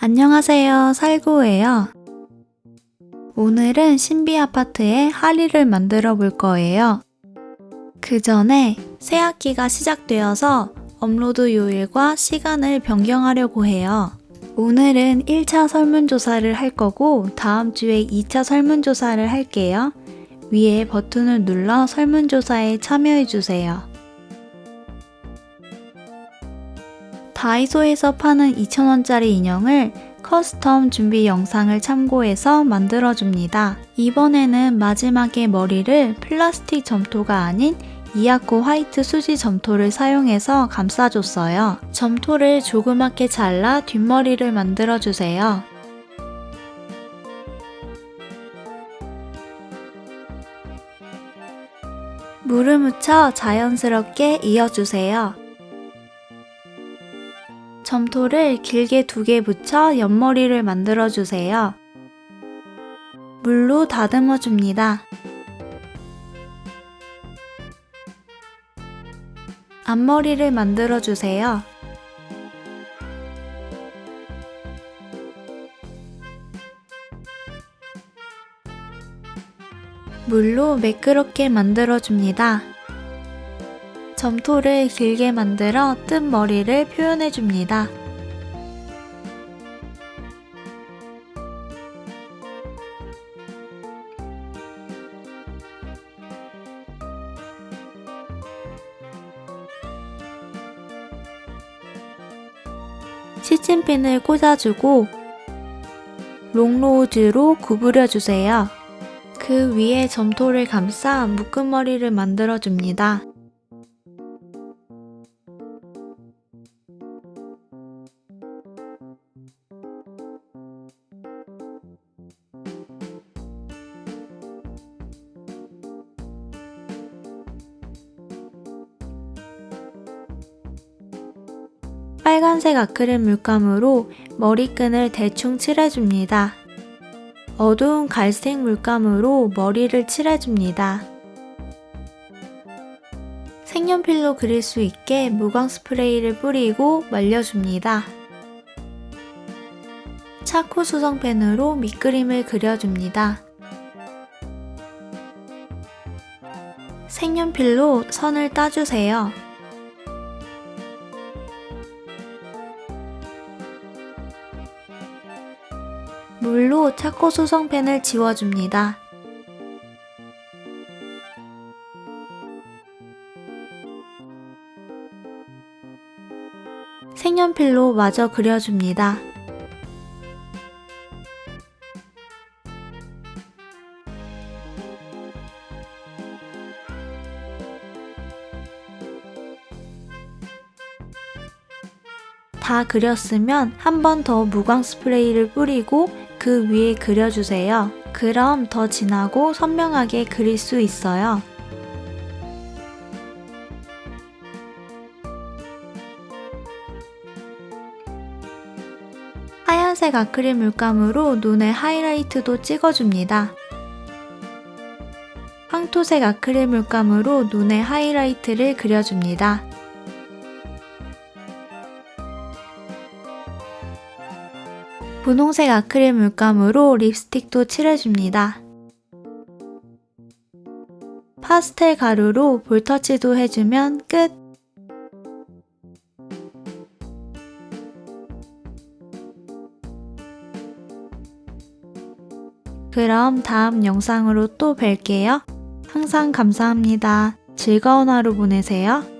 안녕하세요. 살구예요. 오늘은 신비 아파트의 하리를 만들어 볼 거예요. 그 전에 새 학기가 시작되어서 업로드 요일과 시간을 변경하려고 해요. 오늘은 1차 설문조사를 할 거고 다음 주에 2차 설문조사를 할게요. 위에 버튼을 눌러 설문조사에 참여해주세요. 다이소에서 파는 2,000원짜리 인형을 custom 준비 영상을 참고해서 만들어줍니다. 이번에는 마지막에 머리를 플라스틱 점토가 아닌 이아코 화이트 수지 점토를 사용해서 감싸줬어요. 점토를 조그맣게 잘라 뒷머리를 만들어주세요. 물을 묻혀 자연스럽게 이어주세요. 점토를 길게 두 개 붙여 옆머리를 만들어주세요. 물로 다듬어 줍니다. 앞머리를 만들어주세요. 물로 매끄럽게 만들어줍니다. 점토를 길게 만들어 뜬 머리를 표현해줍니다. 시침핀을 꽂아주고 롱로즈로 구부려주세요. 그 위에 점토를 감싸 묶은 머리를 만들어줍니다. 빨간색 아크릴 물감으로 머리끈을 대충 칠해줍니다. 어두운 갈색 물감으로 머리를 칠해줍니다. 색연필로 그릴 수 있게 무광 스프레이를 뿌리고 말려줍니다. 차코 수성펜으로 밑그림을 그려줍니다. 색연필로 선을 따주세요. 물로 차코 수성펜을 지워줍니다. 색연필로 마저 그려줍니다. 다 그렸으면 한 번 더 무광 스프레이를 뿌리고 그 위에 그려주세요. 그럼 더 진하고 선명하게 그릴 수 있어요. 하얀색 아크릴 물감으로 눈에 하이라이트도 찍어줍니다. 황토색 아크릴 물감으로 눈에 하이라이트를 그려줍니다. 분홍색 아크릴 물감으로 립스틱도 칠해줍니다. 파스텔 가루로 볼터치도 해주면 끝! 그럼 다음 영상으로 또 뵐게요. 항상 감사합니다. 즐거운 하루 보내세요.